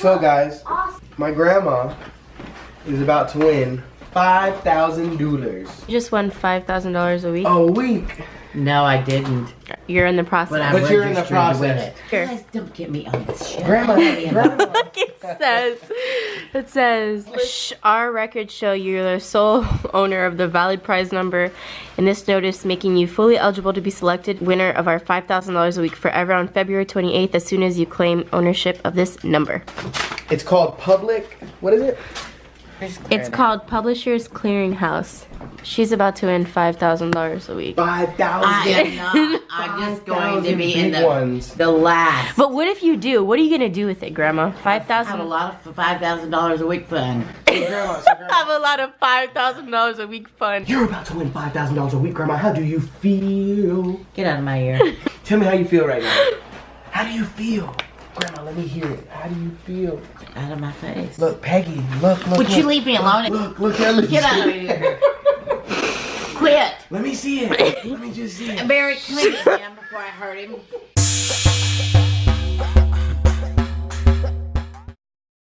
So guys, my grandma is about to win five thousand dollars You just won $5,000 a week. a week. No, I didn't. You're in the process. But I'm But you're in the registered to win process. it. Guys, don't get me on this shit. Grandma, grandma. it says, it says, "Sh- our records show you're the sole owner of the valid prize number in this notice, making you fully eligible to be selected winner of our $5,000 a week forever on February 28th as soon as you claim ownership of this number. It's called public. What is it? It's called Publishers Clearinghouse. She's about to win $5,000 a week. Five thousand. I am not. I'm just going to be in the, ones. the last. But what if you do? What are you gonna do with it, Grandma? I have a 5000 lot of five thousand dollars a week fun. Grandma, so grandma, have a lot of $5,000 a week fun. You're about to win five thousand dollars a week, Grandma. How do you feel? Get out of my ear. Tell me how you feel right now. How do you feel? Grandma, let me hear it. How do you feel? out of my face. Look, Peggy, look, look. Would look. you leave me alone? Look, look, let me Get out of here. Quit. Let me see it. Let me just see it. Barry, come here, him before I hurt him.